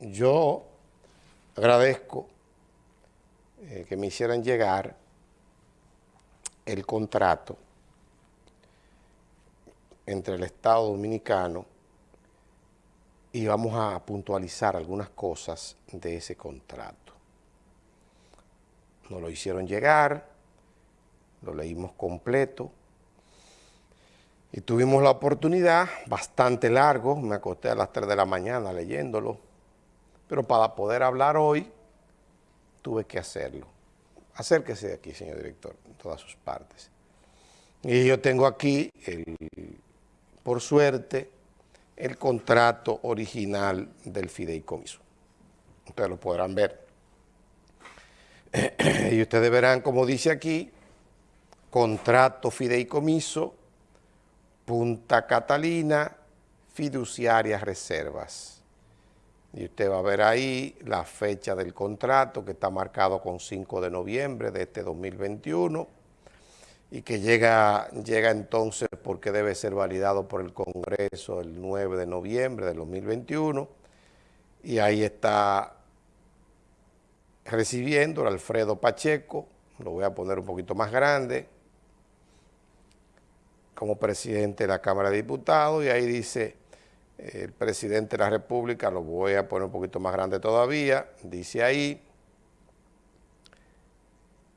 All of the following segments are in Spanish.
yo agradezco eh, que me hicieran llegar el contrato entre el Estado Dominicano y vamos a puntualizar algunas cosas de ese contrato. Nos lo hicieron llegar, lo leímos completo y tuvimos la oportunidad, bastante largo, me acosté a las 3 de la mañana leyéndolo, pero para poder hablar hoy tuve que hacerlo. Acérquese aquí, señor director, en todas sus partes. Y yo tengo aquí, por suerte, el contrato original del fideicomiso. Ustedes lo podrán ver. y ustedes verán, como dice aquí, contrato fideicomiso, Punta Catalina, fiduciarias reservas. Y usted va a ver ahí la fecha del contrato que está marcado con 5 de noviembre de este 2021 y que llega, llega entonces porque debe ser validado por el Congreso el 9 de noviembre del 2021 y ahí está recibiendo el Alfredo Pacheco, lo voy a poner un poquito más grande, como presidente de la Cámara de Diputados y ahí dice el presidente de la República, lo voy a poner un poquito más grande todavía, dice ahí,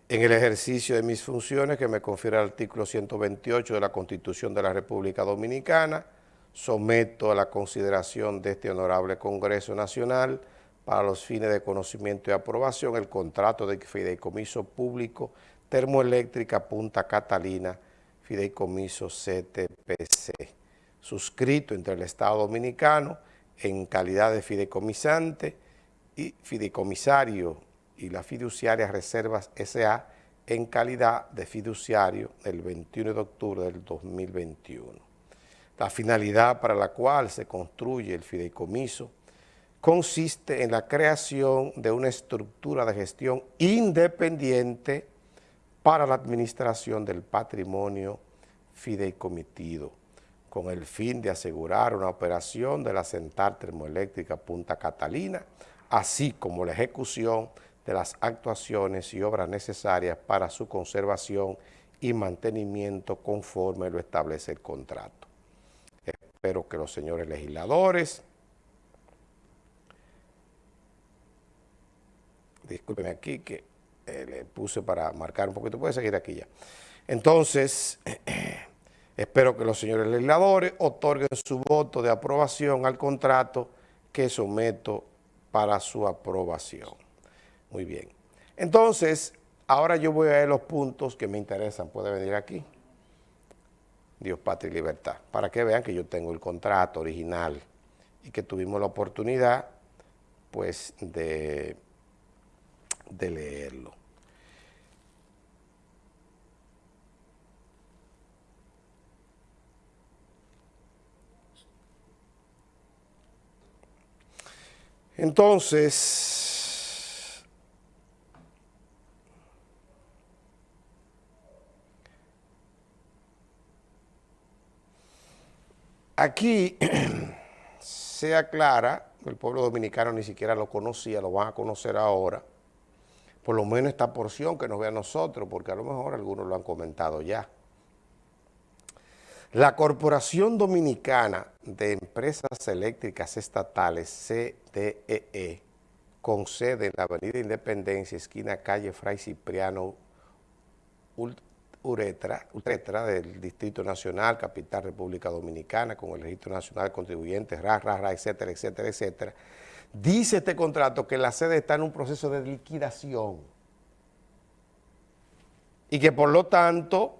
en el ejercicio de mis funciones que me confiere el artículo 128 de la Constitución de la República Dominicana, someto a la consideración de este honorable Congreso Nacional para los fines de conocimiento y aprobación el contrato de fideicomiso público termoeléctrica Punta Catalina, fideicomiso CTPC, suscrito entre el Estado Dominicano en calidad de fideicomisante y fideicomisario y la fiduciaria Reservas S.A. en calidad de fiduciario el 21 de octubre del 2021. La finalidad para la cual se construye el fideicomiso consiste en la creación de una estructura de gestión independiente para la administración del patrimonio fideicomitido, con el fin de asegurar una operación de la central termoeléctrica Punta Catalina, así como la ejecución de las actuaciones y obras necesarias para su conservación y mantenimiento conforme lo establece el contrato. Espero que los señores legisladores, discúlpenme aquí que eh, le puse para marcar un poquito, puede seguir aquí ya. Entonces, espero que los señores legisladores otorguen su voto de aprobación al contrato que someto para su aprobación. Muy bien. Entonces, ahora yo voy a ver los puntos que me interesan. Puede venir aquí. Dios, patria y libertad. Para que vean que yo tengo el contrato original y que tuvimos la oportunidad, pues, de, de leerlo. Entonces, Aquí se aclara, el pueblo dominicano ni siquiera lo conocía, lo van a conocer ahora, por lo menos esta porción que nos ve a nosotros, porque a lo mejor algunos lo han comentado ya. La Corporación Dominicana de Empresas Eléctricas Estatales, CDEE, e, con sede en la Avenida Independencia, esquina calle Fray Cipriano Uretra, del Distrito Nacional, Capital República Dominicana, con el Registro Nacional de Contribuyentes, RA, RA, RA, etcétera, etcétera, etcétera. Dice este contrato que la sede está en un proceso de liquidación y que por lo tanto,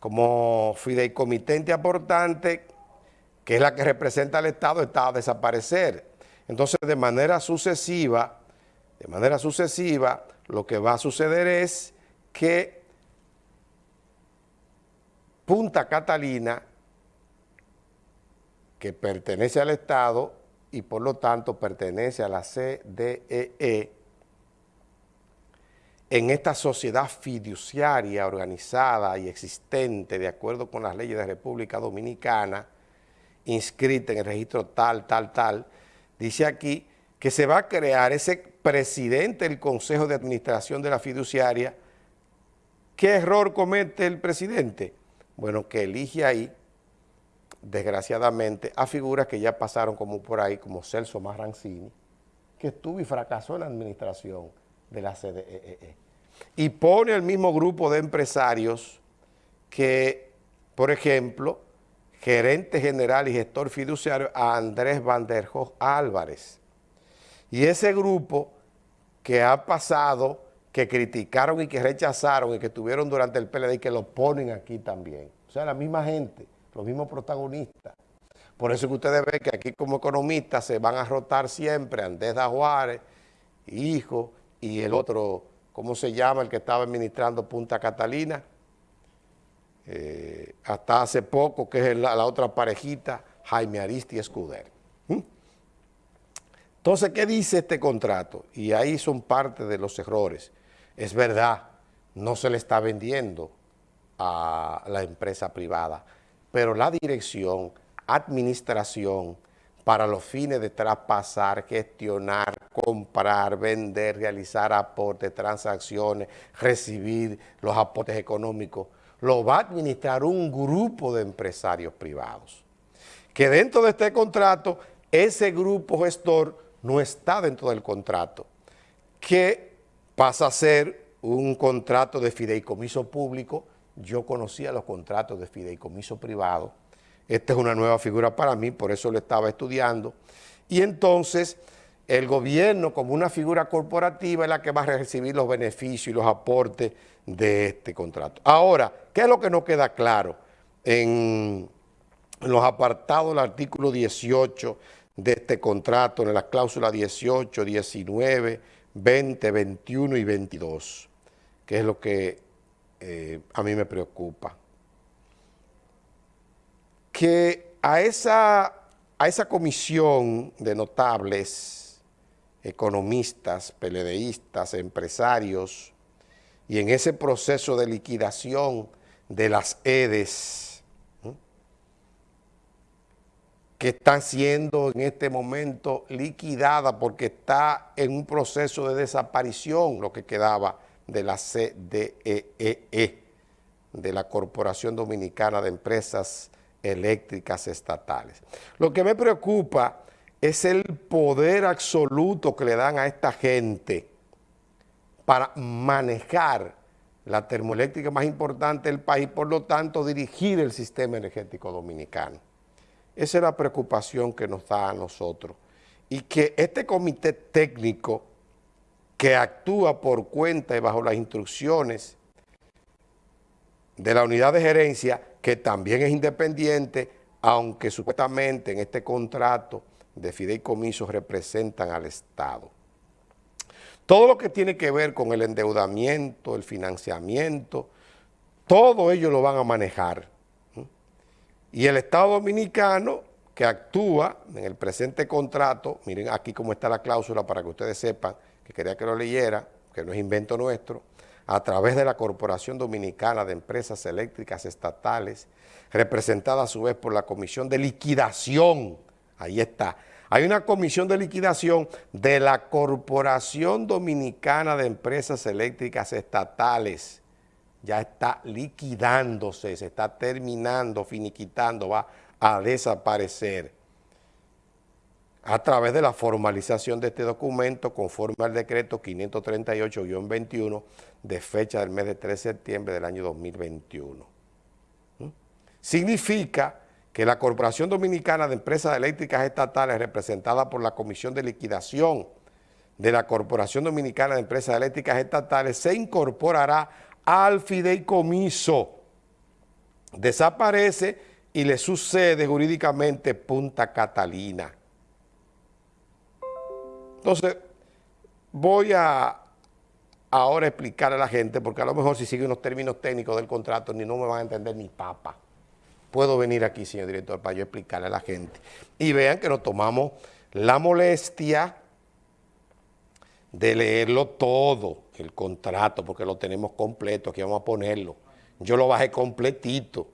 como fideicomitente aportante, que es la que representa al Estado, está a desaparecer. Entonces, de manera sucesiva, de manera sucesiva, lo que va a suceder es que Punta Catalina, que pertenece al Estado y por lo tanto pertenece a la CDEE, e, en esta sociedad fiduciaria organizada y existente de acuerdo con las leyes de República Dominicana, inscrita en el registro tal, tal, tal, dice aquí que se va a crear ese presidente del Consejo de Administración de la fiduciaria, ¿qué error comete el presidente? Bueno, que elige ahí, desgraciadamente, a figuras que ya pasaron como por ahí, como Celso Marrancini, que estuvo y fracasó en la administración de la CDEE. E e. Y pone al mismo grupo de empresarios que, por ejemplo, gerente general y gestor fiduciario a Andrés Van der Hoog Álvarez. Y ese grupo que ha pasado, que criticaron y que rechazaron y que tuvieron durante el PLD y que lo ponen aquí también. O sea, la misma gente, los mismos protagonistas. Por eso que ustedes ven que aquí como economistas se van a rotar siempre Andrés da Juárez, hijo, y el otro, ¿cómo se llama? El que estaba administrando Punta Catalina, eh, hasta hace poco, que es la, otra parejita, Jaime Aristi Escuder. ¿Mm? Entonces, ¿qué dice este contrato? Y ahí son parte de los errores. Es verdad, no se le está vendiendo a la empresa privada, pero la dirección, administración, para los fines de traspasar, gestionar, comprar, vender, realizar aportes, transacciones, recibir los aportes económicos, lo va a administrar un grupo de empresarios privados. Que dentro de este contrato, ese grupo gestor no está dentro del contrato, que pasa a ser un contrato de fideicomiso público. Yo conocía los contratos de fideicomiso privado. Esta es una nueva figura para mí, por eso lo estaba estudiando. Y entonces el gobierno como una figura corporativa es la que va a recibir los beneficios y los aportes de este contrato. Ahora, ¿qué es lo que no queda claro en los apartados del artículo 18 de este contrato, en las cláusulas 18, 19, 20, 21 y 22? Que es lo que eh, a mí me preocupa. Que a esa, a esa comisión de notables economistas, peledeístas, empresarios, y en ese proceso de liquidación de las EDES, que están siendo en este momento liquidadas porque está en un proceso de desaparición lo que quedaba de la CDEE, e, de la Corporación Dominicana de Empresas Eléctricas Estatales. Lo que me preocupa es el poder absoluto que le dan a esta gente para manejar la termoeléctrica más importante del país, por lo tanto dirigir el sistema energético dominicano. Esa es la preocupación que nos da a nosotros. Y que este comité técnico que actúa por cuenta y bajo las instrucciones de la unidad de gerencia, que también es independiente, aunque supuestamente en este contrato de fideicomisos representan al Estado. Todo lo que tiene que ver con el endeudamiento, el financiamiento, todo ello lo van a manejar. Y el Estado Dominicano, que actúa en el presente contrato, miren aquí cómo está la cláusula para que ustedes sepan, que quería que lo leyera, que no es invento nuestro, a través de la Corporación Dominicana de Empresas Eléctricas Estatales, representada a su vez por la Comisión de Liquidación Ahí está. Hay una comisión de liquidación de la Corporación Dominicana de Empresas Eléctricas Estatales. Ya está liquidándose, se está terminando, finiquitando, va a desaparecer a través de la formalización de este documento conforme al decreto 538-21 de fecha del mes de 3 de septiembre del año 2021. ¿Mm? Significa que la Corporación Dominicana de Empresas Eléctricas Estatales, representada por la Comisión de Liquidación de la Corporación Dominicana de Empresas Eléctricas Estatales, se incorporará al fideicomiso. Desaparece y le sucede jurídicamente Punta Catalina. Entonces, voy a ahora explicar a la gente, porque a lo mejor si siguen unos términos técnicos del contrato, ni no me van a entender ni papa puedo venir aquí, señor director, para yo explicarle a la gente. Y vean que nos tomamos la molestia de leerlo todo, el contrato, porque lo tenemos completo, aquí vamos a ponerlo. Yo lo bajé completito.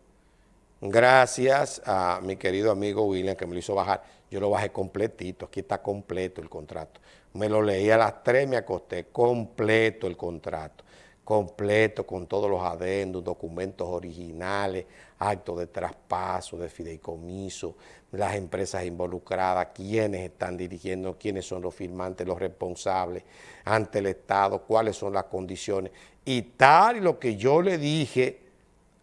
Gracias a mi querido amigo William que me lo hizo bajar. Yo lo bajé completito, aquí está completo el contrato. Me lo leí a las 3, me acosté, completo el contrato, completo con todos los adendos, documentos originales, actos de traspaso, de fideicomiso, las empresas involucradas, quiénes están dirigiendo, quiénes son los firmantes, los responsables ante el Estado, cuáles son las condiciones. Y tal y lo que yo le dije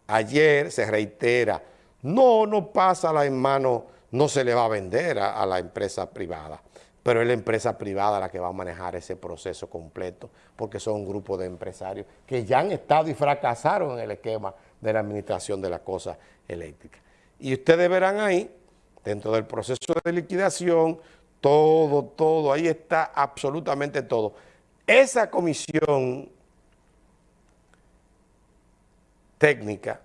ayer se reitera, no, no pasa la en mano no se le va a vender a, la empresa privada, pero es la empresa privada la que va a manejar ese proceso completo, porque son un grupo de empresarios que ya han estado y fracasaron en el esquema de la administración de la cosa eléctrica. Y ustedes verán ahí, dentro del proceso de liquidación, todo, todo, ahí está absolutamente todo. Esa comisión técnica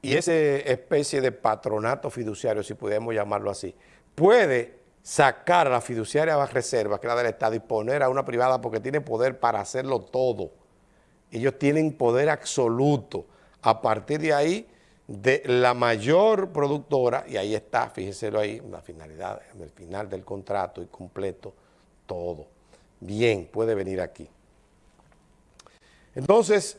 y esa especie de patronato fiduciario, si podemos llamarlo así, puede sacar a la fiduciaria reserva, que es la del Estado, y poner a una privada porque tiene poder para hacerlo todo. Ellos tienen poder absoluto. A partir de ahí, de la mayor productora, y ahí está, fíjenselo ahí, la finalidad, en el final del contrato y completo, todo. Bien, puede venir aquí. Entonces,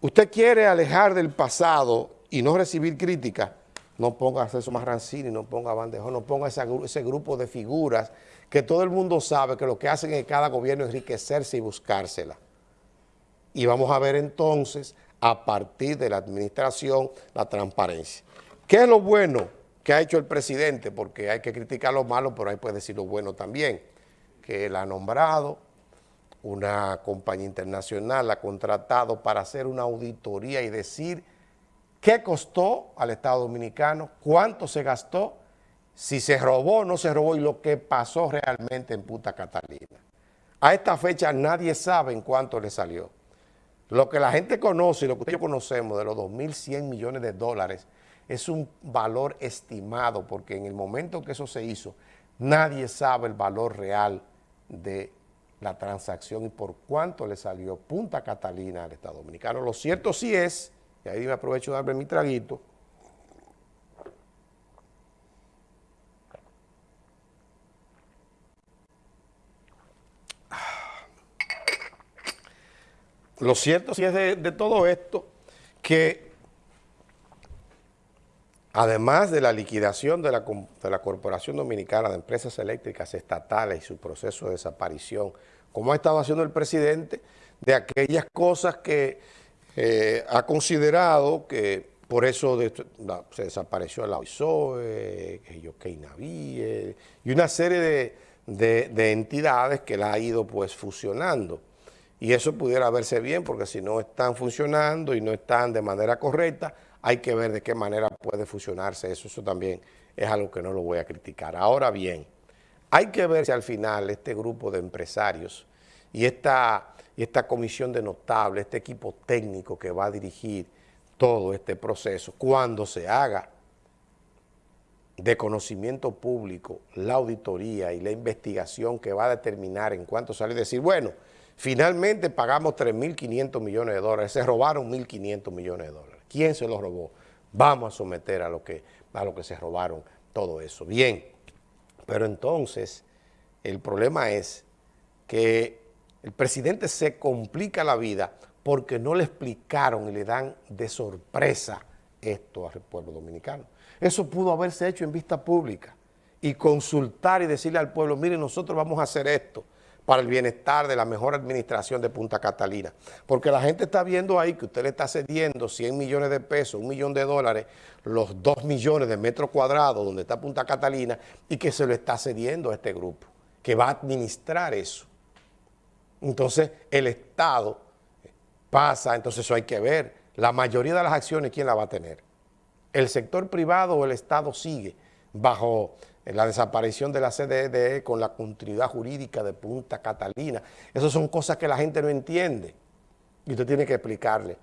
usted quiere alejar del pasado y no recibir crítica, no ponga a César Marrancini, no ponga a Bandejón, no ponga ese grupo de figuras que todo el mundo sabe que lo que hacen en cada gobierno es enriquecerse y buscársela. Y vamos a ver entonces, a partir de la administración, la transparencia. ¿Qué es lo bueno que ha hecho el presidente? Porque hay que criticar lo malo, pero hay que decir lo bueno también. Que él ha nombrado una compañía internacional, ha contratado para hacer una auditoría y decir qué costó al Estado Dominicano, cuánto se gastó, si se robó o no se robó y lo que pasó realmente en Punta Catalina. A esta fecha nadie sabe en cuánto le salió. Lo que la gente conoce y lo que ustedes conocemos de los 2.100 millones de dólares es un valor estimado porque en el momento que eso se hizo, nadie sabe el valor real de la transacción y por cuánto le salió Punta Catalina al Estado Dominicano. Lo cierto sí es y ahí me aprovecho de darme mi traguito. Lo cierto sí es de, todo esto que además de la liquidación de la, de la, Corporación Dominicana de Empresas Eléctricas Estatales y su proceso de desaparición, como ha estado haciendo el presidente, de aquellas cosas que eh, ha considerado que por eso se desapareció el OISOE, que Navíe, y una serie de, entidades que la ha ido pues fusionando. Y eso pudiera verse bien, porque si no están funcionando y no están de manera correcta, hay que ver de qué manera puede fusionarse eso. Eso también es algo que no lo voy a criticar. Ahora bien, hay que ver si al final este grupo de empresarios y esta comisión de notables, este equipo técnico que va a dirigir todo este proceso, cuando se haga de conocimiento público la auditoría y la investigación que va a determinar en cuánto sale, decir, bueno, finalmente pagamos 3.500 millones de dólares, se robaron 1.500 millones de dólares. ¿Quién se los robó? Vamos a someter a lo que, a lo que se robaron todo eso. Bien, pero entonces el problema es que el presidente se complica la vida porque no le explicaron y le dan de sorpresa esto al pueblo dominicano. Eso pudo haberse hecho en vista pública y consultar y decirle al pueblo, mire, nosotros vamos a hacer esto para el bienestar de la mejor administración de Punta Catalina. Porque la gente está viendo ahí que usted le está cediendo 100 millones de pesos, un millón de dólares, los 2 millones de metros cuadrados donde está Punta Catalina y que se lo está cediendo a este grupo, que va a administrar eso. Entonces el Estado pasa, entonces eso hay que ver. La mayoría de las acciones, ¿quién la va a tener? ¿El sector privado o el Estado sigue bajo la desaparición de la CDE con la continuidad jurídica de Punta Catalina? Esas son cosas que la gente no entiende y usted tiene que explicarle.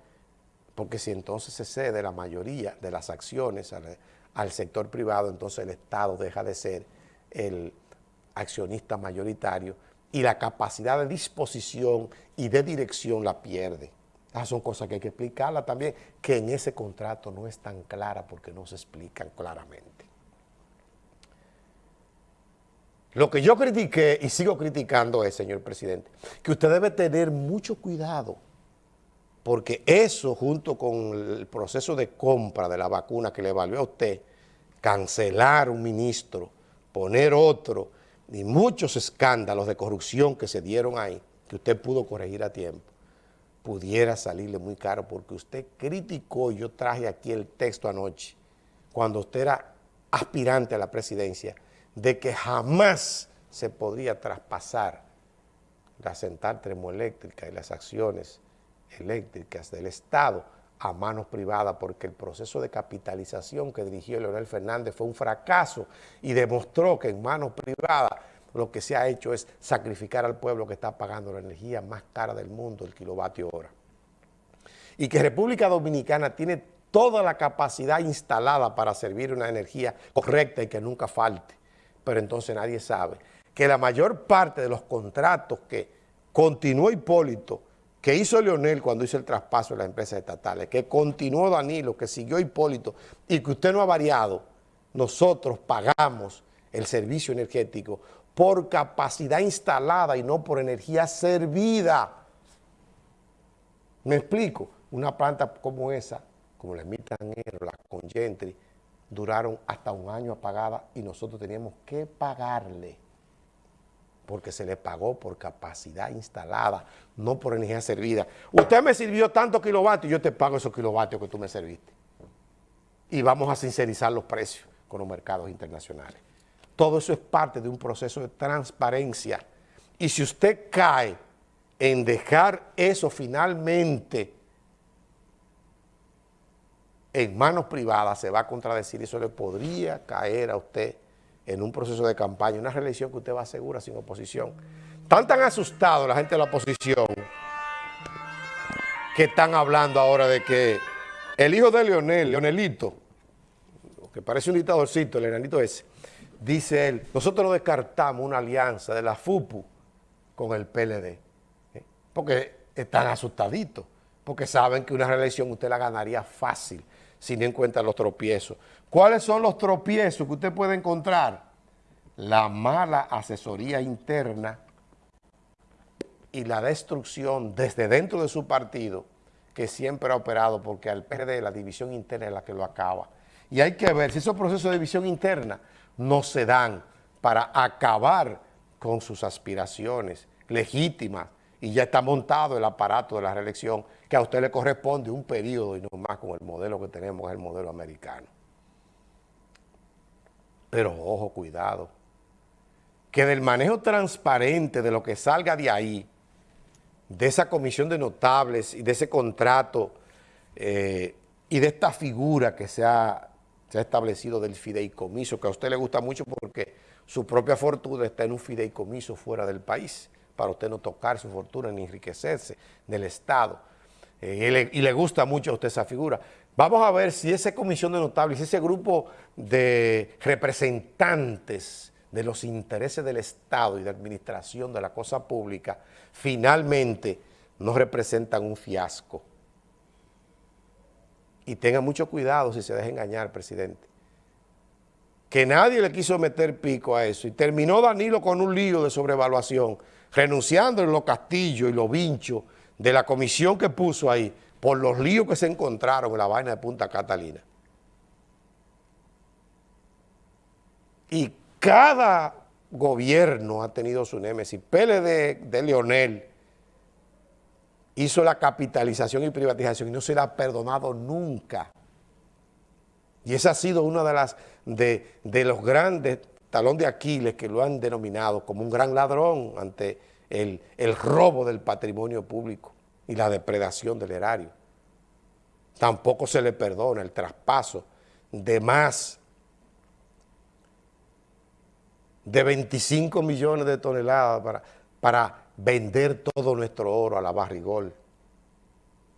Porque si entonces se cede la mayoría de las acciones al, al sector privado, entonces el Estado deja de ser el accionista mayoritario y la capacidad de disposición y de dirección la pierde. Esas son cosas que hay que explicarla también, que en ese contrato no es tan clara porque no se explican claramente. Lo que yo critiqué y sigo criticando es, señor presidente, que usted debe tener mucho cuidado, porque eso junto con el proceso de compra de la vacuna que le valió a usted, cancelar un ministro, poner otro, y muchos escándalos de corrupción que se dieron ahí, que usted pudo corregir a tiempo, pudiera salirle muy caro, porque usted criticó, yo traje aquí el texto anoche, cuando usted era aspirante a la presidencia, de que jamás se podría traspasar la central termoeléctrica y las acciones eléctricas del Estado a manos privadas porque el proceso de capitalización que dirigió Leonel Fernández fue un fracaso y demostró que en manos privadas lo que se ha hecho es sacrificar al pueblo que está pagando la energía más cara del mundo, el kilovatio hora. Y que República Dominicana tiene toda la capacidad instalada para servir una energía correcta y que nunca falte pero entonces nadie sabe que la mayor parte de los contratos que continuó Hipólito, que hizo Leonel cuando hizo el traspaso de las empresas estatales, que continuó Danilo, que siguió Hipólito y que usted no ha variado, nosotros pagamos el servicio energético por capacidad instalada y no por energía servida. ¿Me explico? Una planta como esa, como la Mitanero, la Congentry, duraron hasta un año apagada y nosotros teníamos que pagarle porque se le pagó por capacidad instalada, no por energía servida. Usted me sirvió tantos kilovatios, yo te pago esos kilovatios que tú me serviste. Y vamos a sincerizar los precios con los mercados internacionales. Todo eso es parte de un proceso de transparencia. Y si usted cae en dejar eso finalmente en manos privadas se va a contradecir y eso le podría caer a usted en un proceso de campaña, una reelección que usted va a asegurar sin oposición. Están tan asustados la gente de la oposición que están hablando ahora de que el hijo de Leonel, Leonelito, que parece un dictadorcito, el ese, dice él, nosotros no descartamos una alianza de la FUPU con el PLD, ¿eh? porque están asustaditos, porque saben que una reelección usted la ganaría fácil sin en cuenta los tropiezos. ¿Cuáles son los tropiezos que usted puede encontrar? La mala asesoría interna y la destrucción desde dentro de su partido que siempre ha operado porque al PRD la división interna es la que lo acaba. Y hay que ver si esos procesos de división interna no se dan para acabar con sus aspiraciones legítimas y ya está montado el aparato de la reelección que a usted le corresponde un periodo y no más con el modelo que tenemos, el modelo americano. Pero ojo, cuidado, que del manejo transparente de lo que salga de ahí, de esa comisión de notables y de ese contrato eh, y de esta figura que se ha, se ha establecido del fideicomiso, que a usted le gusta mucho porque su propia fortuna está en un fideicomiso fuera del país, para usted no tocar su fortuna ni enriquecerse del Estado. Eh, y, le, gusta mucho a usted esa figura. Vamos a ver si esa comisión de notables, ese grupo de representantes de los intereses del Estado y de administración de la cosa pública, finalmente no representan un fiasco. Y tenga mucho cuidado si se deja engañar, presidente. Que nadie le quiso meter pico a eso. Y terminó Danilo con un lío de sobrevaluación, renunciando en los castillos y los vinchos de la comisión que puso ahí por los líos que se encontraron en la vaina de Punta Catalina. Y cada gobierno ha tenido su némesis. PLD de Leonel hizo la capitalización y privatización y no se le ha perdonado nunca. Y esa ha sido una de las de, de los grandes talón de Aquiles que lo han denominado como un gran ladrón ante el, robo del patrimonio público y la depredación del erario. Tampoco se le perdona el traspaso de más de 25 millones de toneladas para, para vender todo nuestro oro a la barrigol.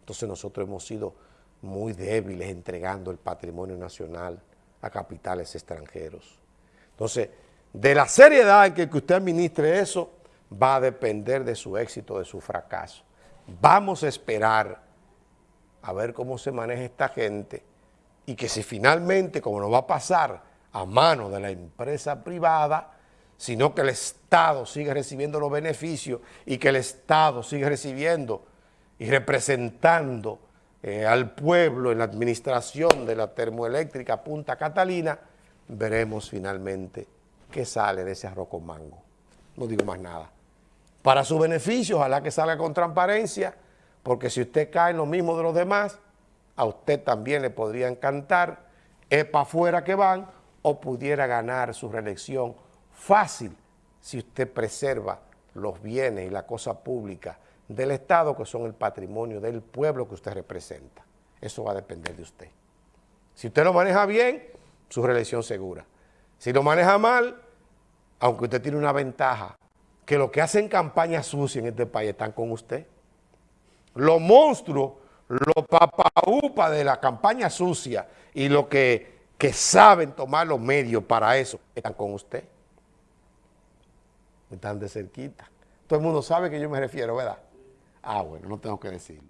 Entonces nosotros hemos sido muy débiles entregando el patrimonio nacional a capitales extranjeros. Entonces, de la seriedad en que usted administre eso, va a depender de su éxito, de su fracaso. Vamos a esperar a ver cómo se maneja esta gente y que si finalmente, como nos va a pasar a mano de la empresa privada, sino que el Estado sigue recibiendo los beneficios y que el Estado sigue recibiendo y representando eh, al pueblo en la administración de la termoeléctrica Punta Catalina, veremos finalmente qué sale de ese arroz con mango. No digo más nada. Para su beneficio, ojalá que salga con transparencia, porque si usted cae en lo mismo de los demás, a usted también le podría encantar, es para afuera que van, o pudiera ganar su reelección fácil si usted preserva los bienes y la cosa pública del Estado, que son el patrimonio del pueblo que usted representa. Eso va a depender de usted. Si usted lo maneja bien, su reelección segura. Si lo maneja mal, aunque usted tiene una ventaja, que los que hacen campaña sucia en este país están con usted. Los monstruos, los papaupas de la campaña sucia y los que, que saben tomar los medios para eso, están con usted están de cerquita. Todo el mundo sabe que yo me refiero, ¿verdad? Ah, bueno, no tengo que decirlo.